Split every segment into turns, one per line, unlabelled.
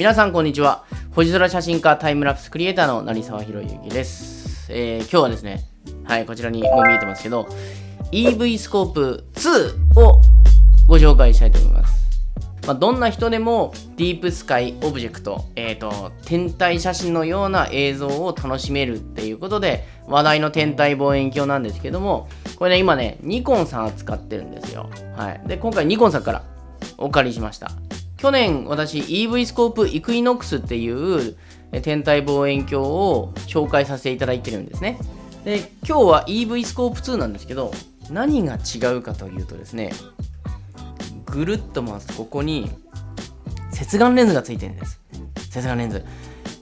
皆さんこんにちは。星空写真家タイムラプスクリエイターの成沢宏之です、えー、今日はですねはいこちらにも見えてますけど EV スコープ2をご紹介したいと思います。まあ、どんな人でもディープスカイオブジェクト、えーと、天体写真のような映像を楽しめるっていうことで話題の天体望遠鏡なんですけどもこれね今ねニコンさん扱ってるんですよ、はい、で今回ニコンさんからお借りしました。去年私 EV スコープイクイノックスっていう天体望遠鏡を紹介させていただいてるんですね。で今日は EV スコープ2なんですけど何が違うかというとですねぐるっと回すとここに接眼レンズがついてるんです。接眼レンズ、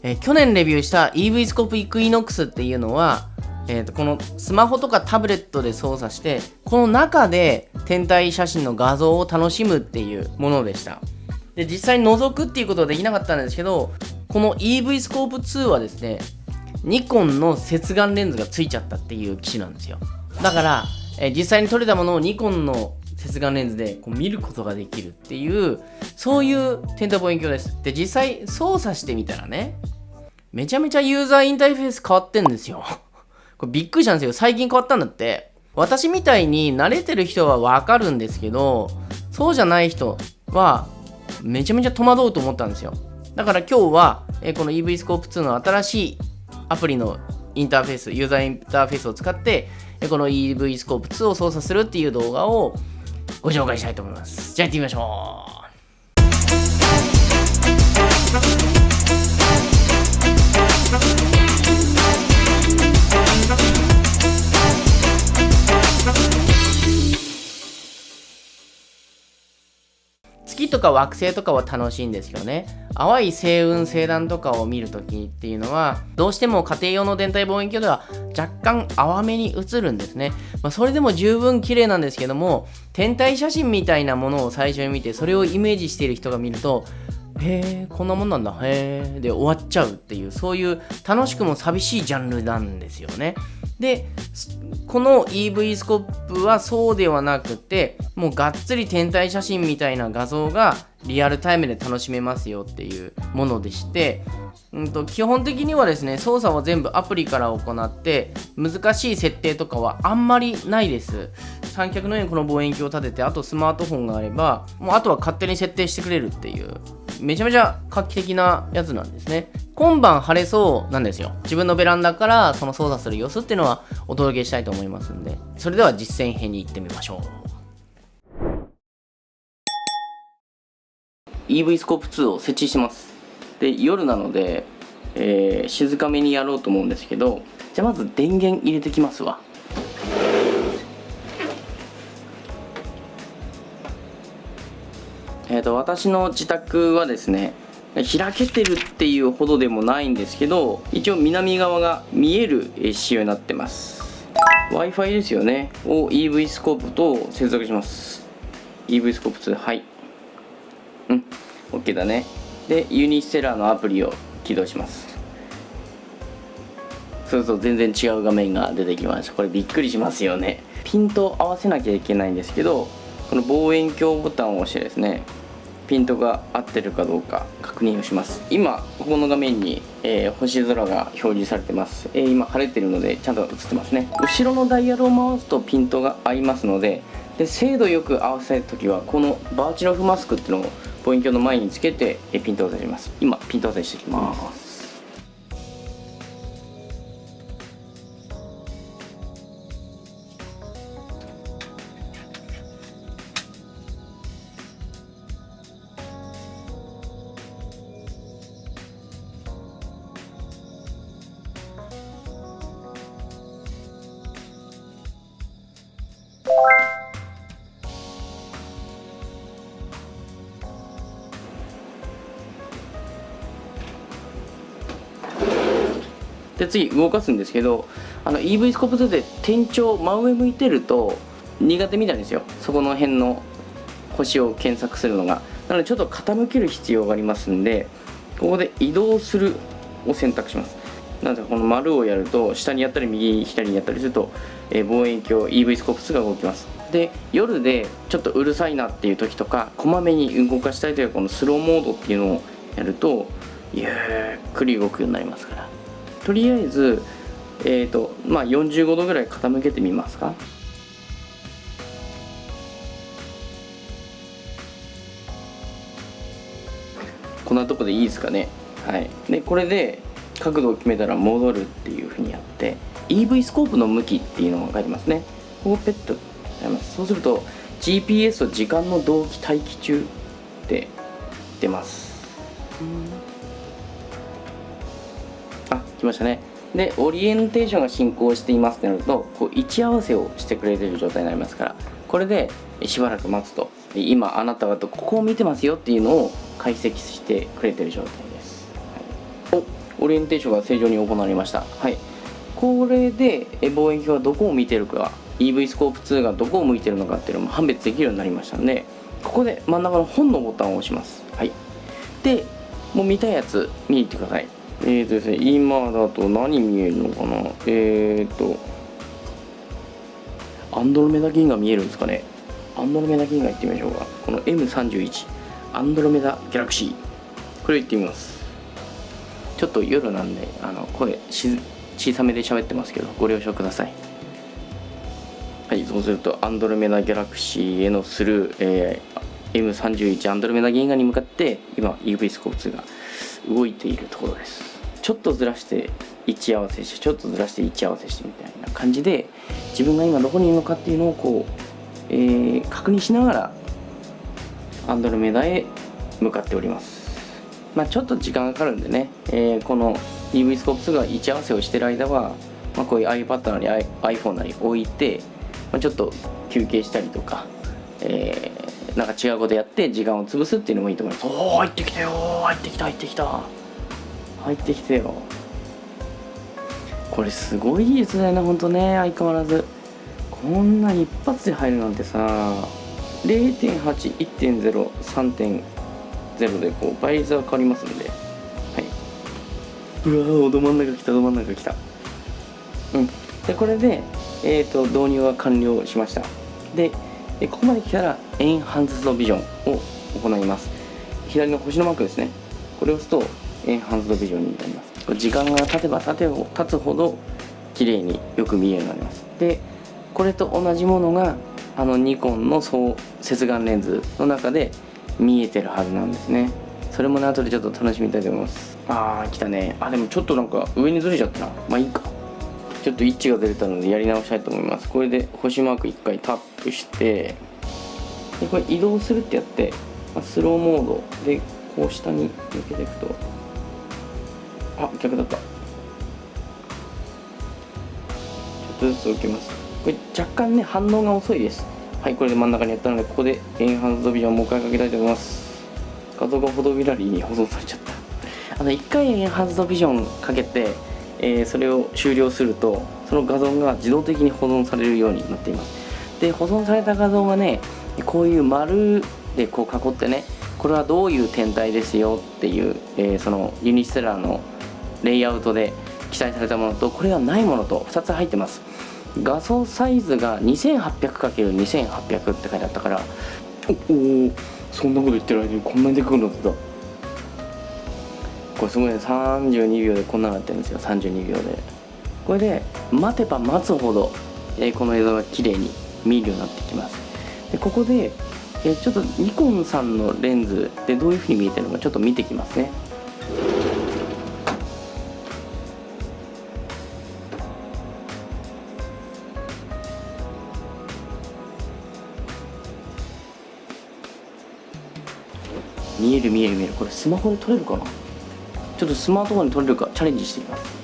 え、去年レビューした EV スコープイクイノックスっていうのは、えー、とこのスマホとかタブレットで操作してこの中で天体写真の画像を楽しむっていうものでした。で実際に覗くっていうことはできなかったんですけどこの EV スコープ2はですねニコンの接眼レンズがついちゃったっていう機種なんですよ。だから、え、実際に撮れたものをニコンの接眼レンズでこう見ることができるっていうそういう天体望遠鏡です。で実際操作してみたらねめちゃめちゃユーザーインターフェース変わってんですよ。これびっくりしたんですよ。最近変わったんだって。私みたいに慣れてる人はわかるんですけどそうじゃない人はめちゃめちゃ戸惑うと思ったんですよ。だから今日はえこの EV スコープ2の新しいアプリのインターフェースユーザーインターフェースを使ってえこの EV スコープ2を操作するっていう動画をご紹介したいと思います。じゃあ行ってみましょう。月とか惑星とかは楽しいんですけどね。淡い星雲星団とかを見るときっていうのはどうしても家庭用の天体望遠鏡では若干淡めに映るんですね、まあ、それでも十分綺麗なんですけども天体写真みたいなものを最初に見てそれをイメージしている人が見るとへえこんなもんなんだ。へえで終わっちゃうっていうそういう楽しくも寂しいジャンルなんですよね。でこの EV スコップはそうではなくてもうがっつり天体写真みたいな画像がリアルタイムで楽しめますよっていうものでしてうんと基本的にはですね操作は全部アプリから行って難しい設定とかはあんまりないです。三脚のようにこの望遠鏡を立ててあとスマートフォンがあればもうあとは勝手に設定してくれるっていうめちゃめちゃ画期的なやつなんですね。今晩晴れそうなんですよ。自分のベランダからその操作する様子っていうのはお届けしたいと思いますんでそれでは実践編に行ってみましょう。EV スコープ2を設置します。で夜なので、えー、静かめにやろうと思うんですけどじゃあまず電源入れてきますわ。えーと、私の自宅はですね開けてるっていうほどでもないんですけど一応南側が見える仕様になってます。W i f i ですよね。を EV スコープと接続します。EV スコープ2はい。うん。OK だね。で Unistellar のアプリを起動します。そうすると全然違う画面が出てきましたこれびっくりしますよね。ピント合わせなきゃいけないんですけどこの望遠鏡ボタンを押してですねピントが合ってるかどうか確認をします。今ここの画面に、えー、星空が表示されてます、えー、今晴れてるのでちゃんと映ってますね。後ろのダイヤルを回すとピントが合いますのでで精度よく合わせる時はこのバーチロフマスクっていうのを望遠鏡の前につけてピントを出します。今ピント合わせしていきます。で次動かすんですけどあの EV スコープ2で天頂真上向いてると苦手みたいですよ。そこの辺の星を検索するのが。なのでちょっと傾ける必要がありますんでここで移動するを選択します。なのでこの丸をやると下にやったり右左にやったりすると、え、望遠鏡 EV スコープ2が動きます。で夜でちょっとうるさいなっていう時とかこまめに動かしたいというこのスローモードっていうのをやるとゆっくり動くようになりますから。とりあえずえーとまあ、45度ぐらい傾けてみますか。こんなとこでいいですかね。はい。でこれで角度を決めたら戻るっていうふうにやって EV スコープの向きっていうのが分かりますね。ここペットやります。そうすると GPS と時間の同期待機中って出ます。あ来ましたね。でオリエンテーションが進行していますってなるとこう位置合わせをしてくれてる状態になりますからこれでしばらく待つと。今あなたはここを見てますよっていうのを解析してくれてる状態です、はい、おオリエンテーションが正常に行われました。はい。これで望遠鏡はどこを見てるか EV スコープ2がどこを向いてるのかっていうのも判別できるようになりましたのでここで真ん中の本のボタンを押します。はい。でもう見たいやつ見に行ってください。えーとですね今だと何見えるのかな？えーとアンドロメダ銀河見えるんですかね？アンドロメダ銀河行ってみましょうか。この M31 アンドロメダギャラクシーこれ行ってみます。ちょっと夜なんであの声小さめで喋ってますけどご了承ください。はいそうするとアンドロメダギャラクシーへのスルー、えー、M31 アンドロメダ銀河に向かって今 UV スコープ2が動いているところです。ちょっとずらして位置合わせしてちょっとずらして位置合わせしてみたいな感じで自分が今どこにいるのかっていうのをこう、えー、確認しながらアンドロメダへ向かっております。まあちょっと時間がかかるんでね、えー、この EV スコープ2が位置合わせをしてる間は、まあ、こういう iPad なり iPhone なり置いて、まあ、ちょっと休憩したりとか、えー、なんか違うことやって時間を潰すっていうのもいいと思います。おお入ってきたよ入ってきた入ってきた。入ってきてよ。これすごい技術だよねほんとね。相変わらず。こんな一発で入るなんてさ0.81.03.0でこう倍率が変わりますんで。はい。うわーど真ん中来たど真ん中来た。うん。でこれでえっ、ー、と導入は完了しました。でここまで来たらエンハンスドビジョンを行います。左の星のマークですね。これを押すとエンハンスドビジョンになります。時間が経てば経て経つほど綺麗によく見えるようになります。でこれと同じものがあのニコンの総接眼レンズの中で見えてるはずなんですね。それもね後でちょっと楽しみたいと思います。あー来たね。あでもちょっとなんか上にずれちゃったな。まあいいか。ちょっと位置がずれたのでやり直したいと思います。これで星マーク1回タップしてでこれ移動するってやってスローモードでこう下に抜けていくとあ逆だった。ちょっとずつ置きます。これ若干ね反応が遅いです。はいこれで真ん中にやったのでここでエンハンズドビジョンをもう一回かけたいと思います。画像がフォトビラリーに保存されちゃった。あの1回エンハンズドビジョンかけて、えー、それを終了するとその画像が自動的に保存されるようになっています。で保存された画像がねこういう丸でこう囲ってねこれはどういう天体ですよっていう、えー、そのユニステラーのレイアウトで記載されたものとこれがないものと2つ入ってます。画像サイズが 2800×2800 って書いてあったから。おおそんなこと言ってる間にこんなにでかくなってた。これすごいね32秒でこんなになってるんですよ。32秒で。これで待てば待つほど、えー、この映像が綺麗に見えるようになってきます。でここで、えー、ちょっとニコンさんのレンズでどういうふうに見えてるのかちょっと見てきますねこれスマホで撮れるかな？ちょっとスマートフォンで撮れるか？チャレンジしてみます。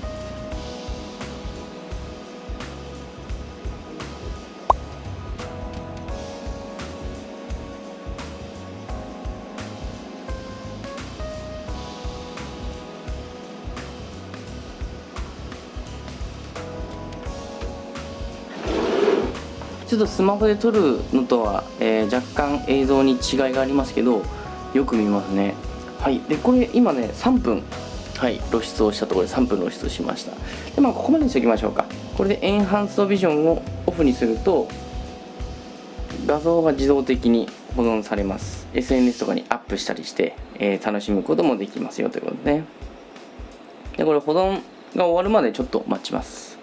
ちょっとスマホで撮るのとは、えー、若干映像に違いがありますけどよく見ますね。はい。でこれ今ね3分。はい。露出をしたところで3分露出しました。でまあここまでにしておきましょうか。これでエンハンスドビジョンをオフにすると画像が自動的に保存されます。SNS とかにアップしたりして、えー、楽しむこともできますよということでね。でこれ保存が終わるまでちょっと待ちます。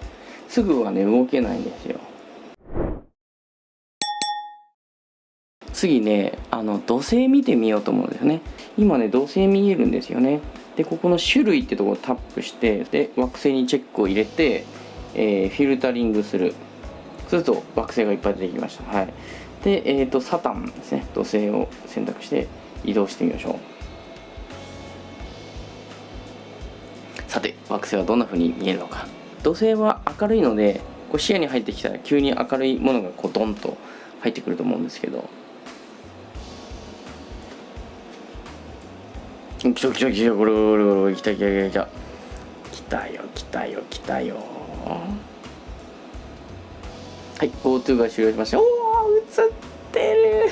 すぐはね動けないんですよ。次ねあの土星見てみようと思うんですよね。今ね土星見えるんですよね。でここの種類ってとこをタップしてで惑星にチェックを入れて、えー、フィルタリングする。すると惑星がいっぱい出てきました。はい。でえっ、ー、とサタンですね。土星を選択して移動してみましょう。さて惑星はどんな風に見えるのか。土星は明るいのでこう視野に入ってきたら急に明るいものがこうドンと入ってくると思うんですけど。来た来た来たこれこれこれ来た来た来た来たよ来たよ来たよはい GoTo が終了しましたおお映ってる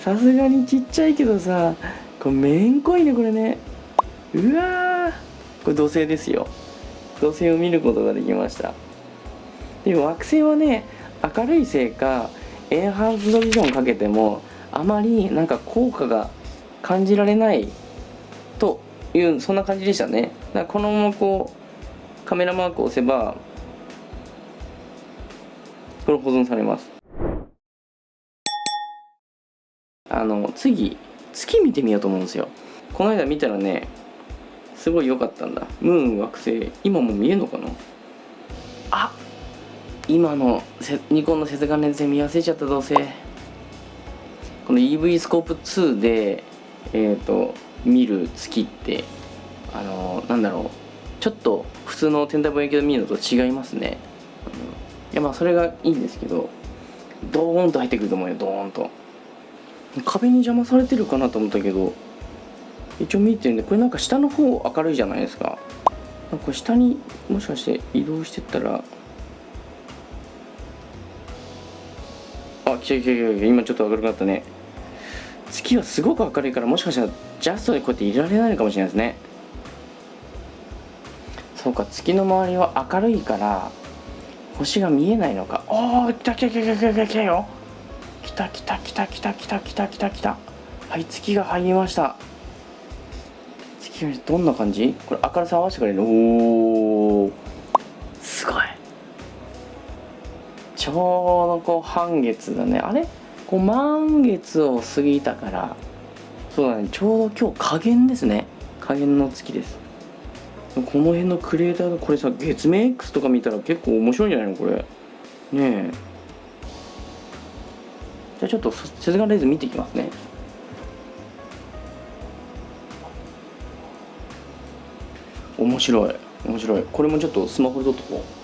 さすがにちっちゃいけどさこれめんこいねこれねうわこれ土星ですよ土星を見ることができましたでも惑星はね明るいせいかエンハンスドビジョンかけてもあまりなんか効果が感じられないというそんな感じでしたね。だからこのままこうカメラマークを押せばこれ保存されます。あの次月見てみようと思うんですよ。この間見たらねすごい良かったんだ。ムーン惑星今も見えるのかな？あ今のニコンの接眼レンズで見忘れちゃったどうせ。この EV スコープ2でえ、ー、と見る月ってあのー、なんだろうちょっと普通の天体望遠鏡で見るのと違いますね、いやまあそれがいいんですけどドーンと入ってくると思うよドーンと。壁に邪魔されてるかなと思ったけど一応見えてるんでこれなんか下の方明るいじゃないですか。なんか下にもしかして移動してったらあ来た来た来た今ちょっと明るくなったね。月はすごく明るいからもしかしたらジャストでこうやっていられないのかもしれないですね。そうか月の周りは明るいから星が見えないのか。おお来た来た来た来た来た来たよ。来た来た来た来た来た来た来た来た。はい月が入りました。月がどんな感じ？これ明るさ合わせてくれる？おおすごい。ちょうどこう半月だね。あれ？こう満月を過ぎたからそうだねちょうど今日加減ですね。加減の月です。この辺のクレーターがこれさ月面 X とか見たら結構面白いんじゃないのこれ。ねえ。じゃあちょっと接眼レンズ見ていきますね。面白い面白い。これもちょっとスマホで撮っとこう。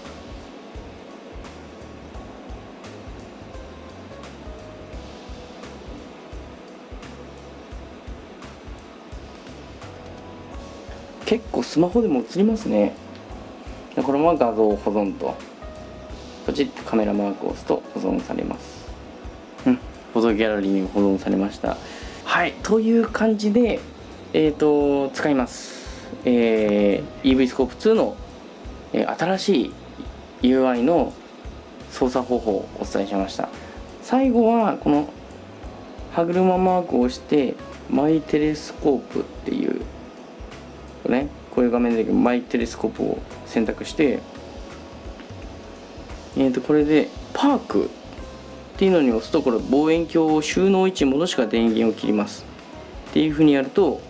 スマホでも映りますね。でこのまま画像を保存とポチッとカメラマークを押すと保存されます。うん。フォトギャラリーに保存されました。はい。という感じでえっ、ー、と使います。えー、EV スコープ2の、えー、新しい UI の操作方法をお伝えしました。最後はこの歯車マークを押してマイテレスコープっていうねこういう画面でマイテレスコープを選択してえー、とこれでパークっていうのに押すとこれ望遠鏡を収納位置に戻しか電源を切ります。っていうふうにやると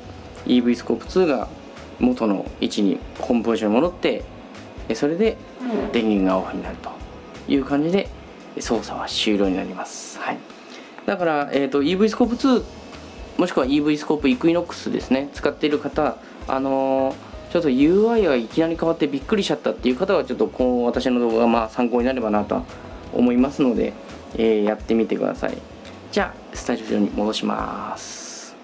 EV スコープ2が元の位置にホームポジションに戻ってそれで電源がオフになるという感じで操作は終了になります、はい、だから、えーと、EV スコープ2もしくは EV スコープイクイノックスですね。使っている方あのー、ちょっと UI がいきなり変わってびっくりしちゃったっていう方はちょっとこう私の動画がまあ参考になればなと思いますので、えー、やってみてください。じゃあスタジオに戻します。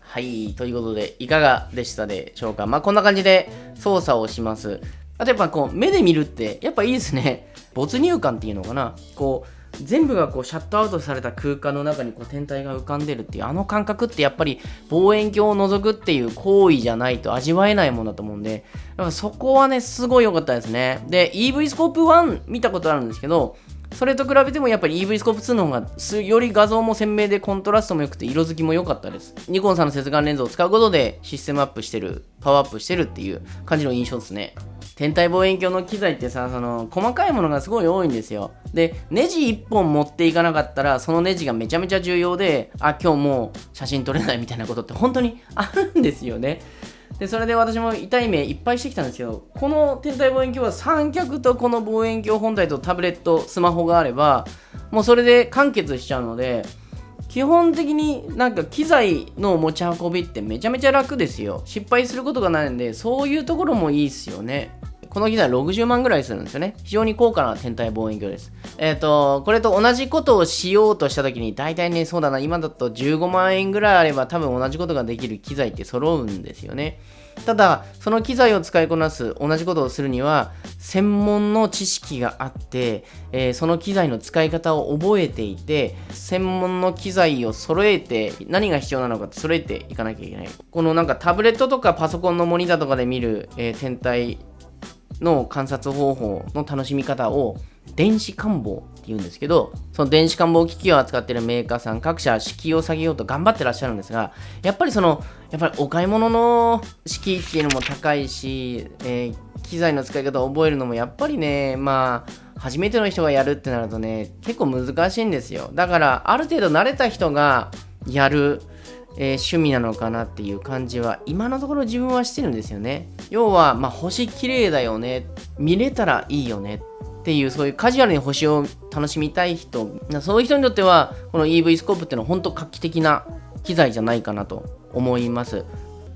はいということでいかがでしたでしょうか？まあこんな感じで操作をします。あとやっぱこう目で見るってやっぱいいですね。没入感っていうのかな？こう全部がこうシャットアウトされた空間の中にこう天体が浮かんでるっていうあの感覚ってやっぱり望遠鏡を覗くっていう行為じゃないと味わえないものだと思うんでだからそこはねすごい良かったですね。で EV スコープ1見たことあるんですけどそれと比べてもやっぱり EV スコープ2の方がより画像も鮮明でコントラストも良くて色づきも良かったです。ニコンさんの接眼レンズを使うことでシステムアップしてる、パワーアップしてるっていう感じの印象ですね。天体望遠鏡の機材ってさ、その細かいものがすごい多いんですよ。で、ネジ1本持っていかなかったら、そのネジがめちゃめちゃ重要で、あ、今日もう写真撮れないみたいなことって本当にあるんですよね。でそれで私も痛い目いっぱいしてきたんですけどこの天体望遠鏡は三脚とこの望遠鏡本体とタブレットスマホがあればもうそれで完結しちゃうので基本的になんか機材の持ち運びってめちゃめちゃ楽ですよ。失敗することがないんでそういうところもいいっすよね。この機材60万ぐらいするんですよね。非常に高価な天体望遠鏡です。えっ、ー、と、これと同じことをしようとした時に、大体ね、そうだな、今だと15万円ぐらいあれば多分同じことができる機材って揃うんですよね。ただ、その機材を使いこなす、同じことをするには、専門の知識があって、えー、その機材の使い方を覚えていて、専門の機材を揃えて、何が必要なのかって揃えていかなきゃいけない。このなんかタブレットとかパソコンのモニターとかで見る、えー、天体の観察方法の楽しみ方を電子感棒って言うんですけど、その電子感棒機器を扱っているメーカーさん各社敷居を下げようと頑張ってらっしゃるんですが、やっぱりその、やっぱりお買い物の敷居っていうのも高いし、えー、機材の使い方を覚えるのもやっぱりね、まあ、初めての人がやるってなるとね、結構難しいんですよ。だから、ある程度慣れた人がやるえー、趣味なのかなっていう感じは今のところ自分はしてるんですよね。要は、まあ、星綺麗だよね。見れたらいいよね。っていうそういうカジュアルに星を楽しみたい人。そういう人にとってはこの EV スコープっていうのは本当画期的な機材じゃないかなと。思います。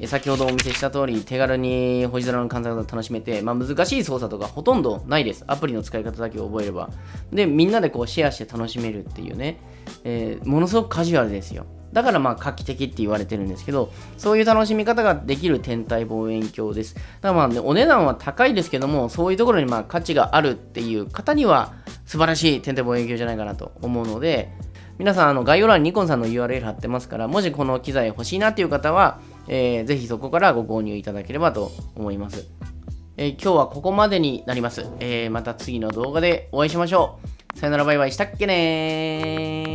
先ほどお見せした通り手軽に星空の観察が楽しめて、まあ、難しい操作とかほとんどないです。アプリの使い方だけ覚えれば。でみんなでこうシェアして楽しめるっていうね、えー、ものすごくカジュアルですよ。だからまあ画期的って言われてるんですけど、そういう楽しみ方ができる天体望遠鏡です。だからまあね、お値段は高いですけども、そういうところにまあ価値があるっていう方には素晴らしい天体望遠鏡じゃないかなと思うので、皆さん、あの概要欄にニコンさんの URL 貼ってますから、もしこの機材欲しいなっていう方は、えー、ぜひそこからご購入いただければと思います。えー、今日はここまでになります。えー、また次の動画でお会いしましょう。さよならバイバイしたっけねー。